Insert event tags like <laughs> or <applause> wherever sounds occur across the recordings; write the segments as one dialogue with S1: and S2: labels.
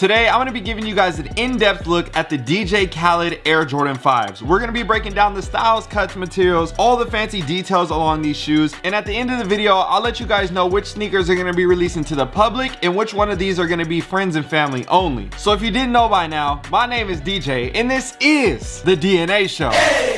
S1: Today, I'm gonna be giving you guys an in-depth look at the DJ Khaled Air Jordan 5s. We're gonna be breaking down the styles, cuts, materials, all the fancy details along these shoes. And at the end of the video, I'll let you guys know which sneakers are gonna be releasing to the public and which one of these are gonna be friends and family only. So if you didn't know by now, my name is DJ and this is The DNA Show.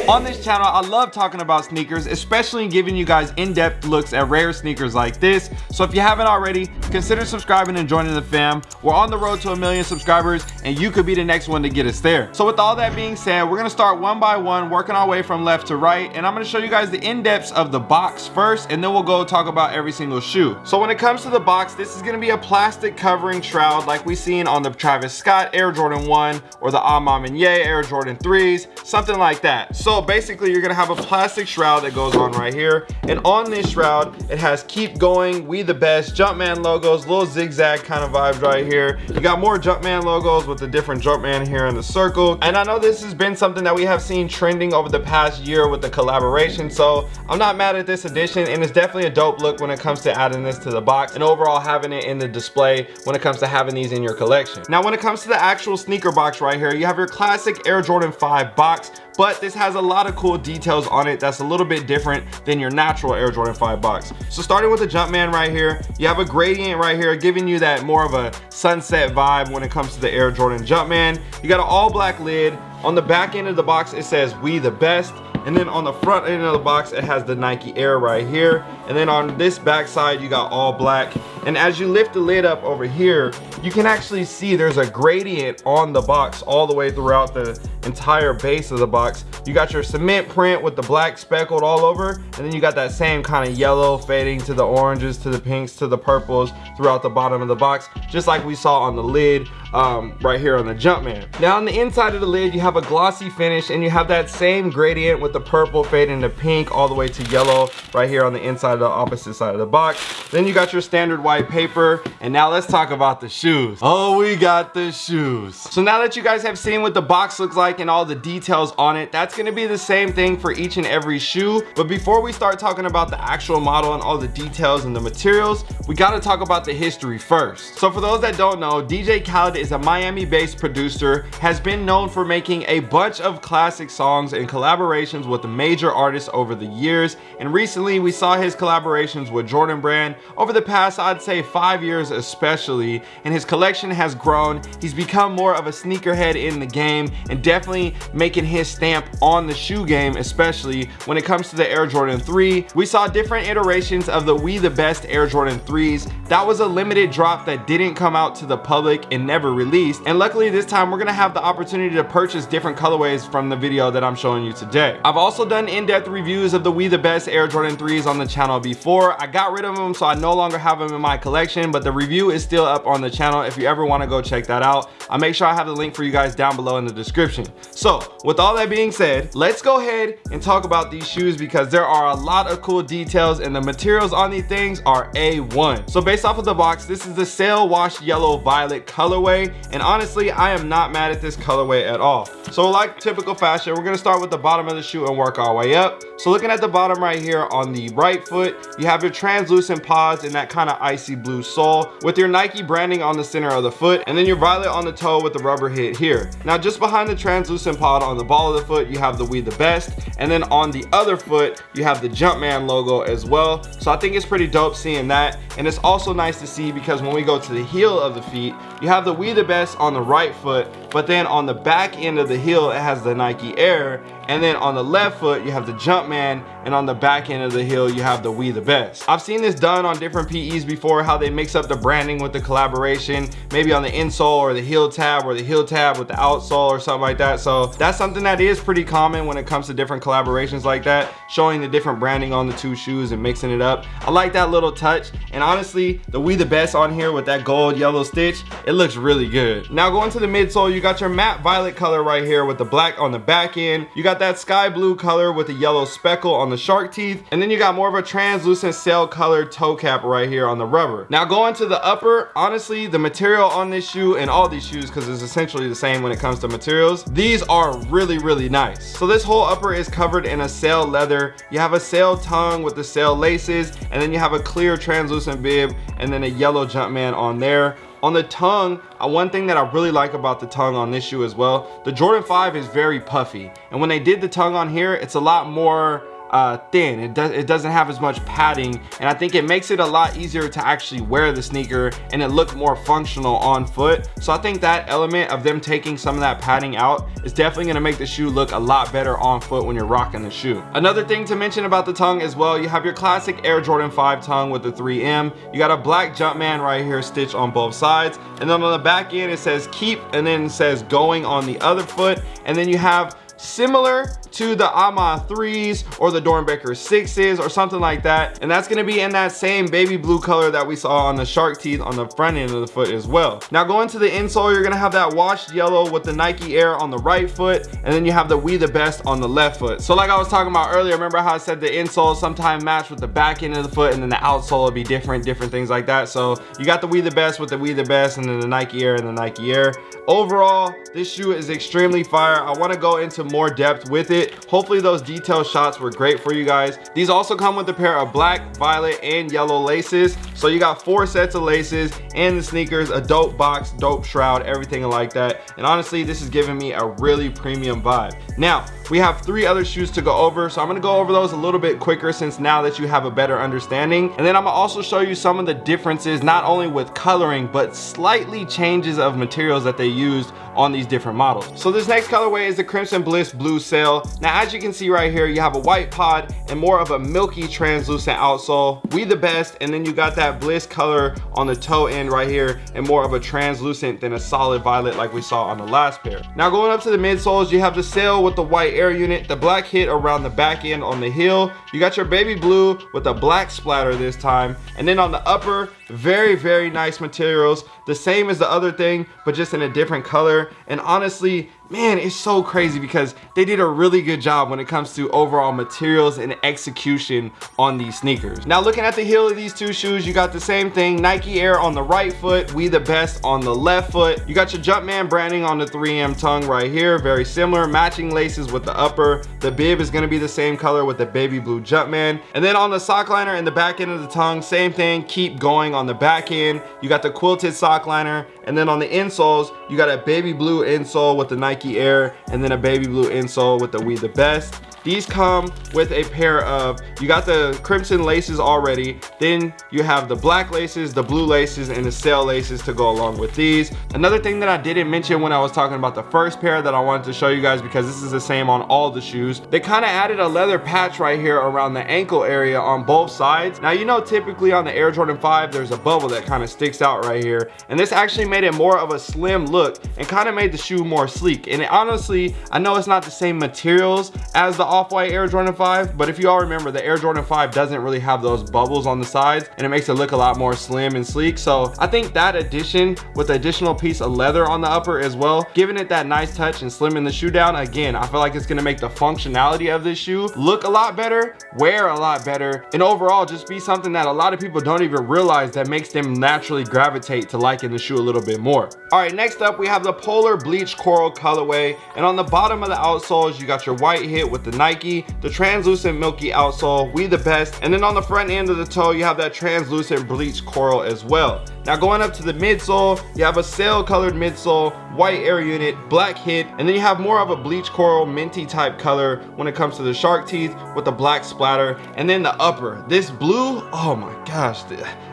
S1: On this channel, I love talking about sneakers, especially giving you guys in-depth looks at rare sneakers like this. So if you haven't already, consider subscribing and joining the fam. We're on the road to a million subscribers and you could be the next one to get us there. So with all that being said, we're gonna start one by one, working our way from left to right. And I'm gonna show you guys the in-depths of the box first, and then we'll go talk about every single shoe. So when it comes to the box, this is gonna be a plastic covering shroud like we seen on the Travis Scott Air Jordan 1 or the A Ma Maniére Air Jordan 3s, something like that. So so basically you're gonna have a plastic shroud that goes on right here. And on this shroud, it has keep going, we the best, Jumpman logos, little zigzag kind of vibes right here. You got more Jumpman logos with the different Jumpman here in the circle. And I know this has been something that we have seen trending over the past year with the collaboration. So I'm not mad at this addition and it's definitely a dope look when it comes to adding this to the box and overall having it in the display when it comes to having these in your collection. Now when it comes to the actual sneaker box right here, you have your classic Air Jordan 5 box but this has a lot of cool details on it that's a little bit different than your natural Air Jordan 5 box. So starting with the Jumpman right here, you have a gradient right here giving you that more of a sunset vibe when it comes to the Air Jordan Jumpman. You got an all black lid. On the back end of the box, it says we the best. And then on the front end of the box, it has the Nike Air right here. And then on this back side, you got all black. And as you lift the lid up over here, you can actually see there's a gradient on the box all the way throughout the entire base of the box. You got your cement print with the black speckled all over. And then you got that same kind of yellow fading to the oranges, to the pinks, to the purples throughout the bottom of the box, just like we saw on the lid um, right here on the Jumpman. Now on the inside of the lid, you have a glossy finish and you have that same gradient with the purple fading to pink all the way to yellow right here on the inside of the opposite side of the box. Then you got your standard white paper. And now let's talk about the shoes. Oh, we got the shoes. So now that you guys have seen what the box looks like and all the details on it, that's gonna be the same thing for each and every shoe. But before we start talking about the actual model and all the details and the materials, we gotta talk about the history first. So for those that don't know, DJ Khaled is a Miami-based producer, has been known for making a bunch of classic songs and collaborations with major artists over the years. And recently we saw his collaborations with Jordan Brand over the past, I'd say five years especially. And his collection has grown. He's become more of a sneakerhead in the game and definitely making his stamp on the shoe game, especially when it comes to the Air Jordan 3. We saw different iterations of the We The Best Air Jordan 3s. That was a limited drop that didn't come out to the public and never released and luckily this time we're gonna have the opportunity to purchase different colorways from the video that I'm showing you today. I've also done in-depth reviews of the We The Best Air Jordan 3s on the channel before. I got rid of them so I no longer have them in my collection but the review is still up on the channel if you ever want to go check that out. I'll make sure I have the link for you guys down below in the description. So with all that being said, let's go ahead and talk about these shoes because there are a lot of cool details and the materials on these things are A1. So based off of the box, this is the sail wash yellow violet colorway and honestly i am not mad at this colorway at all. So like typical fashion we're going to start with the bottom of the shoe and work our way up. So looking at the bottom right here on the right foot you have your translucent pods in that kind of icy blue sole with your nike branding on the center of the foot and then your violet on the toe with the rubber hit here. Now just behind the translucent pod on the ball of the foot you have the we the best and then on the other foot you have the jumpman logo as well. So i think it's pretty dope seeing that and it's also nice to see because when we go to the heel of the feet you have the we the best on the right foot but then on the back end of the heel it has the Nike Air and then on the left foot you have the Jumpman and on the back end of the heel you have the We The Best. I've seen this done on different PEs before how they mix up the branding with the collaboration maybe on the insole or the heel tab or the heel tab with the outsole or something like that so that's something that is pretty common when it comes to different collaborations like that showing the different branding on the two shoes and mixing it up. I like that little touch and honestly the We The Best on here with that gold yellow stitch it looks really good. Now going to the midsole you got your matte violet color right here with the black on the back end. You got that sky blue color with the yellow speckle on the shark teeth. And then you got more of a translucent sail colored toe cap right here on the rubber. Now going to the upper, honestly, the material on this shoe and all these shoes, because it's essentially the same when it comes to materials, these are really, really nice. So this whole upper is covered in a sail leather. You have a sail tongue with the sail laces, and then you have a clear translucent bib, and then a yellow Jumpman on there On the tongue, uh, one thing that I really like about the tongue on this shoe as well, the Jordan 5 is very puffy. And when they did the tongue on here, it's a lot more uh, thin. It, does, it doesn't have as much padding and I think it makes it a lot easier to actually wear the sneaker and it look more functional on foot. So I think that element of them taking some of that padding out is definitely gonna make the shoe look a lot better on foot when you're rocking the shoe. Another thing to mention about the tongue as well, you have your classic Air Jordan 5 tongue with the 3M. You got a black Jumpman right here stitched on both sides. And then on the back end, it says keep and then it says going on the other foot. And then you have similar to the Ama 3s or the Doernbecher 6s or something like that. And that's gonna be in that same baby blue color that we saw on the shark teeth on the front end of the foot as well. Now going to the insole, you're gonna have that washed yellow with the Nike Air on the right foot, and then you have the We The Best on the left foot. So like I was talking about earlier, remember how I said the insole sometimes match with the back end of the foot and then the outsole would be different, different things like that. So you got the We The Best with the We The Best and then the Nike Air and the Nike Air. Overall, this shoe is extremely fire. I wanna go into more depth with it. Hopefully those detail shots were great for you guys. These also come with a pair of black, violet, and yellow laces. So you got four sets of laces and the sneakers, a dope box, dope shroud, everything like that. And honestly, this is giving me a really premium vibe. Now, we have three other shoes to go over. So I'm gonna go over those a little bit quicker since now that you have a better understanding. And then I'm gonna also show you some of the differences, not only with coloring, but slightly changes of materials that they used on these different models. So this next colorway is the Crimson Bliss Blue Sail. Now, as you can see right here, you have a white pod and more of a milky translucent outsole. We the best, and then you got that Bliss color on the toe end right here and more of a translucent than a solid violet like we saw on the last pair. Now going up to the midsoles, you have the sail with the white air unit, the black hit around the back end on the heel. You got your baby blue with a black splatter this time. And then on the upper, very, very nice materials. The same as the other thing, but just in a different color. And honestly, man, it's so crazy because they did a really good job when it comes to overall materials and execution on these sneakers. Now looking at the heel of these two shoes, you got the same thing, Nike Air on the right foot, We The Best on the left foot. You got your Jumpman branding on the 3M tongue right here, very similar, matching laces with the upper. The bib is gonna be the same color with the baby blue Jumpman. And then on the sock liner and the back end of the tongue, same thing, keep going on the back end. You got the quilted sock liner, and then on the insoles, you got a baby blue insole with the Nike Air and then a baby blue insole with the We The Best. These come with a pair of, you got the crimson laces already, then you have the black laces, the blue laces, and the sail laces to go along with these. Another thing that I didn't mention when I was talking about the first pair that I wanted to show you guys because this is the same on all the shoes, they kind of added a leather patch right here around the ankle area on both sides. Now you know typically on the Air Jordan 5 there's a bubble that kind of sticks out right here and this actually made it more of a slim look and kind of made the shoe more sleek and honestly I know it's not the same materials as the off-white Air Jordan 5, but if you all remember, the Air Jordan 5 doesn't really have those bubbles on the sides and it makes it look a lot more slim and sleek. So I think that addition with the additional piece of leather on the upper as well, giving it that nice touch and slimming the shoe down, again, I feel like it's gonna make the functionality of this shoe look a lot better, wear a lot better, and overall just be something that a lot of people don't even realize that makes them naturally gravitate to liking the shoe a little bit more. All right, next up, we have the Polar Bleach Coral colorway. And on the bottom of the outsoles, you got your white hit with the Nike, the translucent milky outsole, we the best. And then on the front end of the toe, you have that translucent bleach coral as well. Now going up to the midsole, you have a sail colored midsole, white air unit, black hit, and then you have more of a bleach coral minty type color when it comes to the shark teeth with the black splatter. And then the upper, this blue, oh my gosh.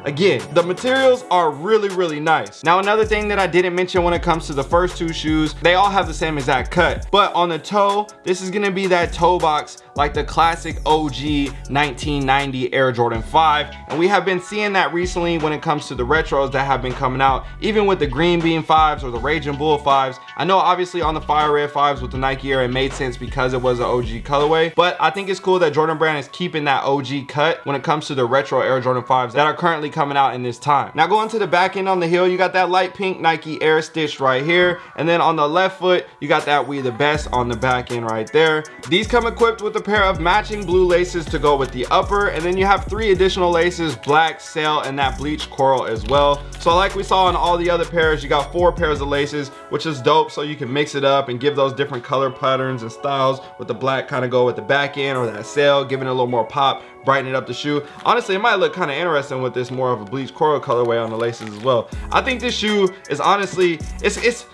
S1: Again, the materials are really, really nice. Now another thing that I didn't mention when it comes to the first two shoes, they all have the same exact cut. But on the toe, this is gonna be that toe box like the classic OG 1990 Air Jordan 5. And we have been seeing that recently when it comes to the retros that have been coming out, even with the Green Bean 5s or the Raging Bull 5s. I know obviously on the Fire Red 5s with the Nike Air, it made sense because it was an OG colorway, but I think it's cool that Jordan Brand is keeping that OG cut when it comes to the retro Air Jordan 5s that are currently coming out in this time. Now going to the back end on the heel, you got that light pink Nike Air stitch right here. And then on the left foot, you got that We The Best on the back end right there. These come equipped with the pair of matching blue laces to go with the upper and then you have three additional laces black sail and that bleach coral as well. So like we saw in all the other pairs, you got four pairs of laces, which is dope. So you can mix it up and give those different color patterns and styles with the black kind of go with the back end or that sail, giving it a little more pop, brightening up the shoe. Honestly, it might look kind of interesting with this more of a bleach coral colorway on the laces as well. I think this shoe is honestly, it's, it's,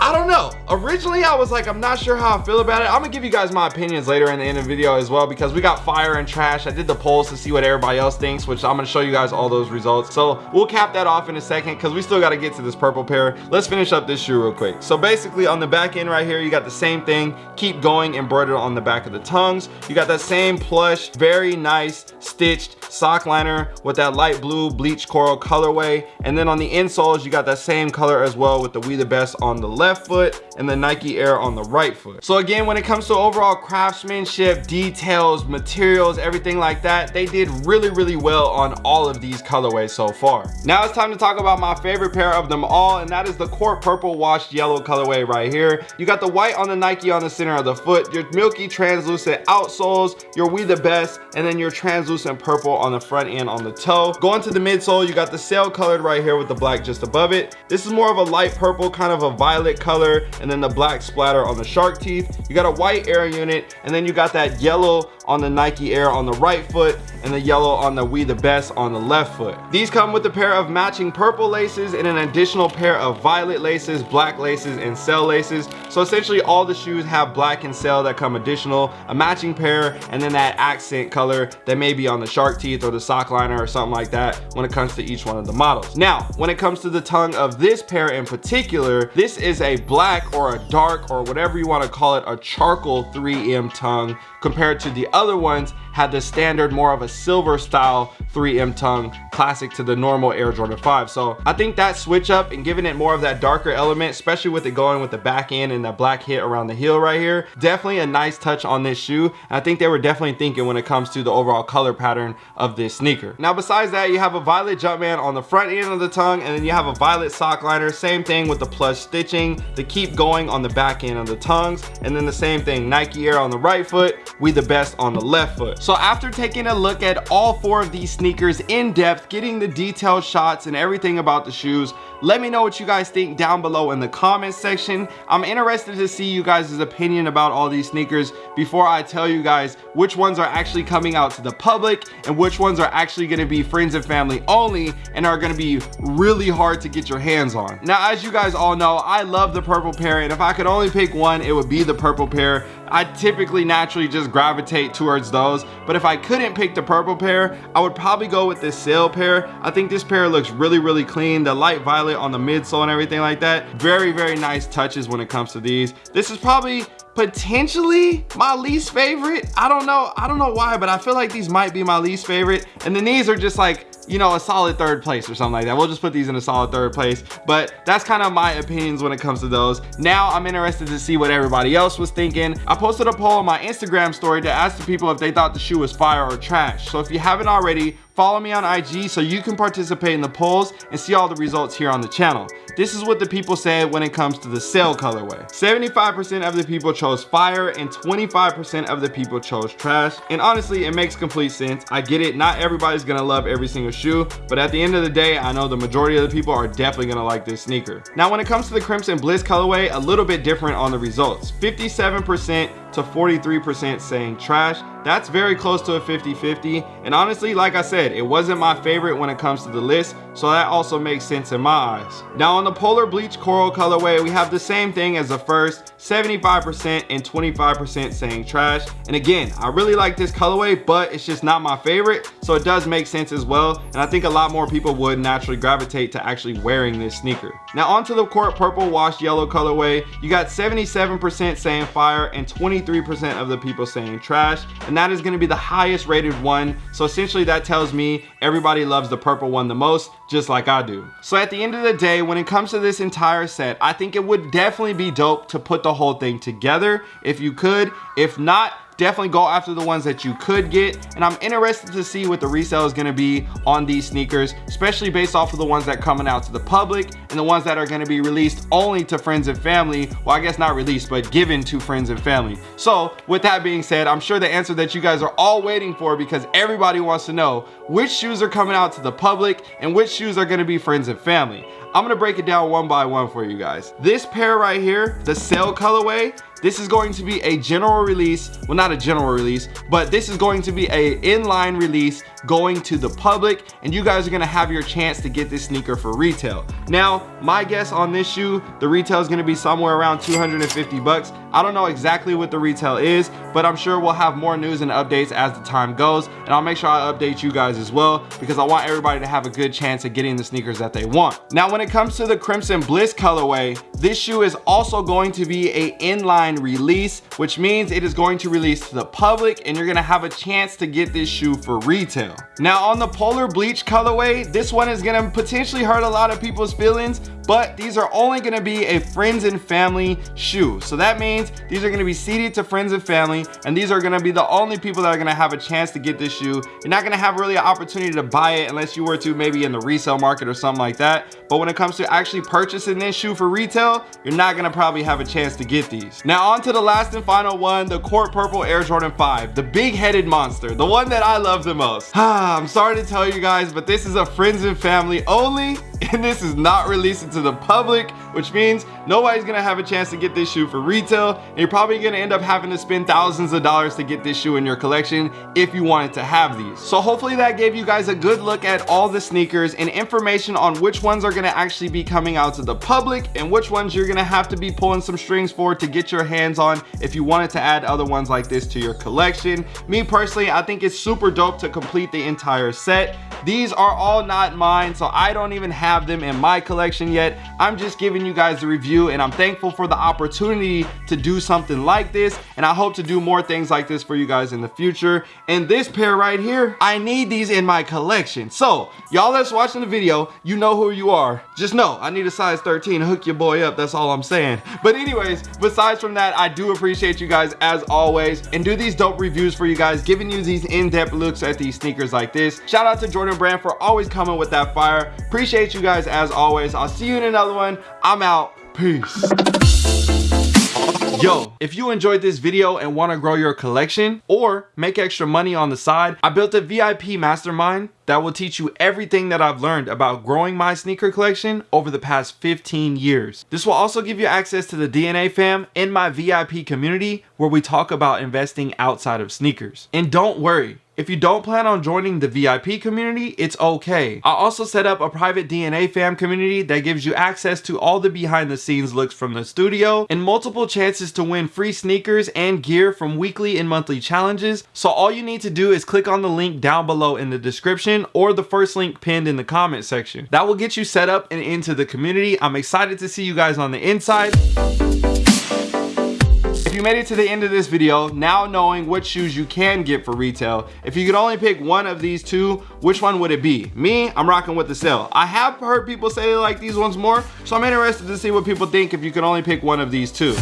S1: I don't know. Originally, I was like, I'm not sure how I feel about it. I'm gonna give you guys my opinions later in the end of the video as well because we got fire and trash. I did the polls to see what everybody else thinks, which I'm gonna show you guys all those results. So we'll cap that off in a second because we still gotta get to this purple pair. Let's finish up this shoe real quick. So basically on the back end right here, you got the same thing. Keep going embroidered on the back of the tongues. You got that same plush, very nice stitched sock liner with that light blue bleach coral colorway. And then on the insoles, you got that same color as well with the We The Best on the left left foot and the Nike Air on the right foot. So again, when it comes to overall craftsmanship, details, materials, everything like that, they did really, really well on all of these colorways so far. Now it's time to talk about my favorite pair of them all, and that is the Court Purple Washed Yellow colorway right here. You got the white on the Nike on the center of the foot, your milky translucent outsoles, your We The Best, and then your translucent purple on the front end on the toe. Going to the midsole, you got the sail colored right here with the black just above it. This is more of a light purple, kind of a violet color and then the black splatter on the shark teeth. You got a white air unit and then you got that yellow on the Nike Air on the right foot and the yellow on the We The Best on the left foot. These come with a pair of matching purple laces and an additional pair of violet laces, black laces, and sail laces. So essentially all the shoes have black and sail that come additional, a matching pair, and then that accent color that may be on the shark teeth or the sock liner or something like that when it comes to each one of the models. Now, when it comes to the tongue of this pair in particular, this is a black or a dark or whatever you want to call it, a charcoal 3M tongue compared to the other ones had the standard more of a silver style 3M tongue classic to the normal Air Jordan 5. So I think that switch up and giving it more of that darker element, especially with it going with the back end and that black hit around the heel right here, definitely a nice touch on this shoe. And I think they were definitely thinking when it comes to the overall color pattern of this sneaker. Now besides that, you have a violet Jumpman on the front end of the tongue and then you have a violet sock liner. Same thing with the plush stitching, the keep going on the back end of the tongues. And then the same thing, Nike Air on the right foot, We The Best on the left foot. So after taking a look at all four of these sneakers in depth, getting the detailed shots and everything about the shoes, let me know what you guys think down below in the comments section. I'm interested to see you guys' opinion about all these sneakers before I tell you guys which ones are actually coming out to the public and which ones are actually gonna be friends and family only and are gonna be really hard to get your hands on. Now, as you guys all know, I love the purple pair and if I could only pick one, it would be the purple pair. I typically naturally just gravitate towards those, but if I couldn't pick the purple pair, I would probably go with this sail pair. I think this pair looks really, really clean. The light violet on the midsole and everything like that. Very, very nice touches when it comes to these. This is probably potentially my least favorite. I don't know. I don't know why, but I feel like these might be my least favorite. And then these are just like you know, a solid third place or something like that. We'll just put these in a solid third place. But that's kind of my opinions when it comes to those. Now I'm interested to see what everybody else was thinking. I posted a poll on my Instagram story to ask the people if they thought the shoe was fire or trash. So if you haven't already, Follow me on IG so you can participate in the polls and see all the results here on the channel. This is what the people said when it comes to the sail colorway. 75% of the people chose fire and 25% of the people chose trash. And honestly, it makes complete sense. I get it. Not everybody's gonna love every single shoe, but at the end of the day, I know the majority of the people are definitely gonna like this sneaker. Now, when it comes to the Crimson Bliss colorway, a little bit different on the results. 57% to 43% saying trash. That's very close to a 50-50. And honestly, like I said, it wasn't my favorite when it comes to the list, so that also makes sense in my eyes. Now on the Polar Bleach Coral colorway, we have the same thing as the first, 75% and 25% saying trash. And again, I really like this colorway, but it's just not my favorite, so it does make sense as well. And I think a lot more people would naturally gravitate to actually wearing this sneaker. Now onto the Court Purple Washed Yellow colorway, you got 77% saying fire and 23% of the people saying trash and that is to be the highest rated one. So essentially that tells me everybody loves the purple one the most just like I do. So at the end of the day when it comes to this entire set I think it would definitely be dope to put the whole thing together if you could. If not definitely go after the ones that you could get. And i'm interested to see what the resale is going to be on these sneakers especially based off of the ones that coming out to the public and the ones that are going to be released only to friends and family. Well i guess not released but given to friends and family. So with that being said i'm sure the answer that you guys are all waiting for because everybody wants to know which shoes are coming out to the public and which shoes are going to be friends and family. I'm gonna break it down one by one for you guys. This pair right here, the Sail colorway, this is going to be a general release, well not a general release, but this is going to be a inline release going to the public and you guys are gonna have your chance to get this sneaker for retail. Now, my guess on this shoe, the retail is gonna be somewhere around 250 bucks. I don't know exactly what the retail is, but I'm sure we'll have more news and updates as the time goes and I'll make sure I update you guys as well because I want everybody to have a good chance at getting the sneakers that they want. Now, when it comes to the Crimson Bliss colorway, this shoe is also going to be a inline release, which means it is going to release to the public and you're gonna have a chance to get this shoe for retail. Now on the Polar Bleach colorway, this one is gonna potentially hurt a lot of people's feelings but these are only gonna be a friends and family shoe. So that means these are gonna be seeded to friends and family, and these are gonna be the only people that are gonna have a chance to get this shoe. You're not gonna have really an opportunity to buy it unless you were to maybe in the resale market or something like that. But when it comes to actually purchasing this shoe for retail, you're not gonna probably have a chance to get these. Now on to the last and final one, the Court Purple Air Jordan 5, the big-headed monster, the one that I love the most. <sighs> I'm sorry to tell you guys, but this is a friends and family only <laughs> and this is not releasing to the public which means nobody's gonna have a chance to get this shoe for retail and you're probably gonna end up having to spend thousands of dollars to get this shoe in your collection if you wanted to have these. So hopefully that gave you guys a good look at all the sneakers and information on which ones are gonna actually be coming out to the public and which ones you're gonna have to be pulling some strings for to get your hands on if you wanted to add other ones like this to your collection. Me personally i think it's super dope to complete the entire set. These are all not mine so i don't even have have them in my collection yet. I'm just giving you guys a review and I'm thankful for the opportunity to do something like this. And I hope to do more things like this for you guys in the future. And this pair right here, I need these in my collection. So y'all that's watching the video, you know who you are. Just know I need a size 13 to hook your boy up. That's all I'm saying. But anyways, besides from that, I do appreciate you guys as always and do these dope reviews for you guys, giving you these in-depth looks at these sneakers like this. Shout out to Jordan Brand for always coming with that fire. Appreciate you guys as always. I'll see you in another one. I'm out. Peace. Yo, if you enjoyed this video and want to grow your collection or make extra money on the side, I built a VIP mastermind that will teach you everything that I've learned about growing my sneaker collection over the past 15 years. This will also give you access to the DNA fam in my VIP community where we talk about investing outside of sneakers. And don't worry, if you don't plan on joining the VIP community, it's okay. I also set up a private DNA fam community that gives you access to all the behind the scenes looks from the studio and multiple chances to win free sneakers and gear from weekly and monthly challenges. So all you need to do is click on the link down below in the description or the first link pinned in the comment section. That will get you set up and into the community. I'm excited to see you guys on the inside. If you made it to the end of this video, now knowing what shoes you can get for retail, if you could only pick one of these two, which one would it be? Me, I'm rocking with the Sail. I have heard people say they like these ones more, so I'm interested to see what people think if you could only pick one of these two.